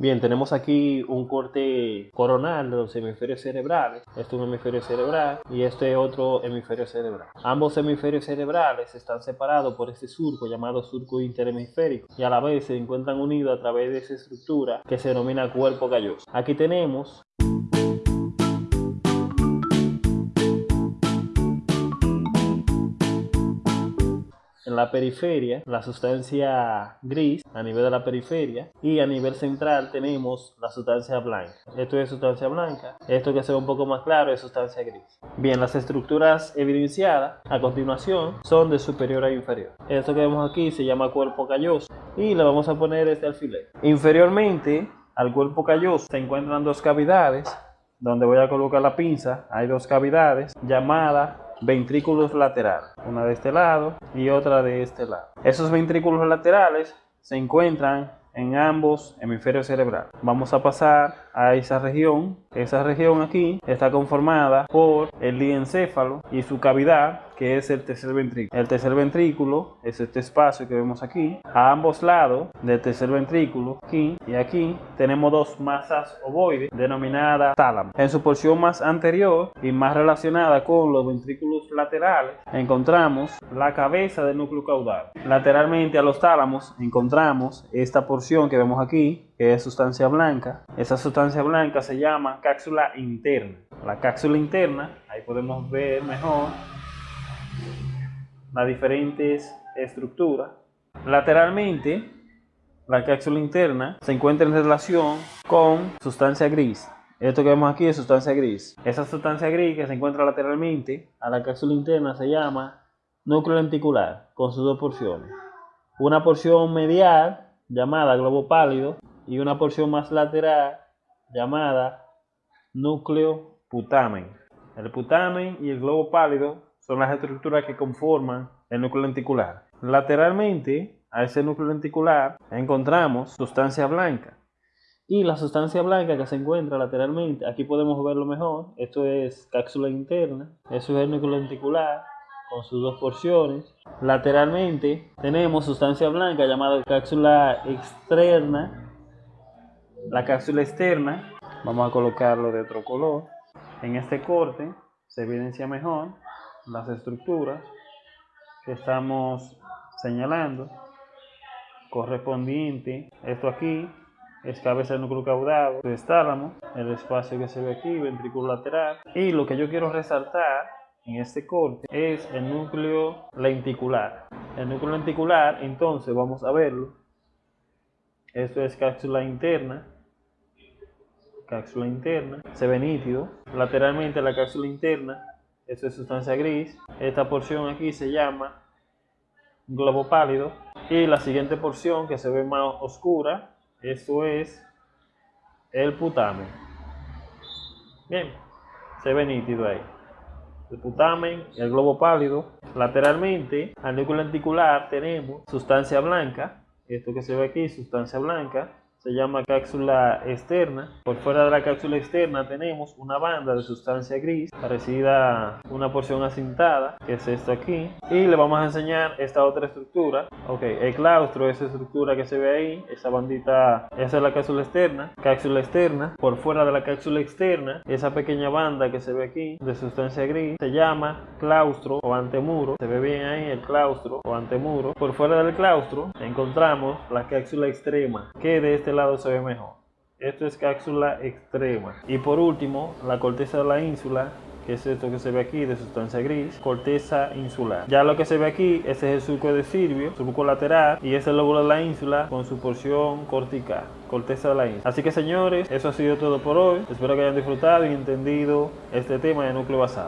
Bien, tenemos aquí un corte coronal de los hemisferios cerebrales. Este es un hemisferio cerebral y este otro hemisferio cerebral. Ambos hemisferios cerebrales están separados por este surco llamado surco interhemisférico y a la vez se encuentran unidos a través de esa estructura que se denomina cuerpo calloso. Aquí tenemos la periferia la sustancia gris a nivel de la periferia y a nivel central tenemos la sustancia blanca. Esto es sustancia blanca, esto que se un poco más claro es sustancia gris. Bien, las estructuras evidenciadas a continuación son de superior a inferior. Esto que vemos aquí se llama cuerpo calloso y le vamos a poner este alfiler. Inferiormente al cuerpo calloso se encuentran dos cavidades donde voy a colocar la pinza. Hay dos cavidades llamadas ventrículos laterales, una de este lado y otra de este lado. Esos ventrículos laterales se encuentran en ambos hemisferios cerebrales. Vamos a pasar a esa región. Esa región aquí está conformada por el diencéfalo y su cavidad, que es el tercer ventrículo. El tercer ventrículo es este espacio que vemos aquí. A ambos lados del tercer ventrículo, aquí y aquí, tenemos dos masas ovoides denominadas tálamo. En su porción más anterior y más relacionada con los ventrículos laterales, encontramos la cabeza del núcleo caudal. Lateralmente a los tálamos encontramos esta porción que vemos aquí, que es sustancia blanca. Esa sustancia blanca se llama cápsula interna. La cápsula interna, ahí podemos ver mejor las diferentes estructuras. Lateralmente, la cápsula interna se encuentra en relación con sustancia gris. Esto que vemos aquí es sustancia gris. Esa sustancia gris que se encuentra lateralmente a la cápsula interna se llama núcleo lenticular, con sus dos porciones. Una porción medial llamada globo pálido y una porción más lateral llamada núcleo putamen. El putamen y el globo pálido son las estructuras que conforman el núcleo lenticular. Lateralmente a ese núcleo lenticular encontramos sustancia blanca. Y la sustancia blanca que se encuentra lateralmente, aquí podemos verlo mejor, esto es cápsula interna, eso es el núcleo lenticular con sus dos porciones. Lateralmente tenemos sustancia blanca llamada cápsula externa, la cápsula externa, vamos a colocarlo de otro color. En este corte se evidencia mejor las estructuras que estamos señalando correspondiente esto aquí es cabeza del núcleo caudado tálamo el espacio que se ve aquí ventrículo lateral. Y lo que yo quiero resaltar en este corte es el núcleo lenticular. El núcleo lenticular entonces vamos a verlo. Esto es cápsula interna cápsula interna. Se ve nítido. Lateralmente la cápsula interna esto es sustancia gris. Esta porción aquí se llama globo pálido. Y la siguiente porción que se ve más oscura, esto es el putamen. Bien, se ve nítido ahí. El putamen el globo pálido. Lateralmente, al núcleo lenticular tenemos sustancia blanca. Esto que se ve aquí, sustancia blanca se llama cápsula externa. Por fuera de la cápsula externa tenemos una banda de sustancia gris parecida a una porción acintada, que es esto aquí. Y le vamos a enseñar esta otra estructura. Ok, el claustro, esa estructura que se ve ahí, esa bandita, esa es la cápsula externa. Cápsula externa, por fuera de la cápsula externa, esa pequeña banda que se ve aquí de sustancia gris, se llama claustro o antemuro. Se ve bien ahí el claustro o antemuro. Por fuera del claustro encontramos la cápsula extrema, que de este lado se ve mejor. Esto es cápsula extrema. Y por último, la corteza de la ínsula, que es esto que se ve aquí de sustancia gris, corteza insular. Ya lo que se ve aquí, ese es el surco de Silvio, surco lateral, y ese es el lóbulo de la ínsula con su porción cortical, corteza de la ínsula. Así que señores, eso ha sido todo por hoy. Espero que hayan disfrutado y entendido este tema de núcleo basado.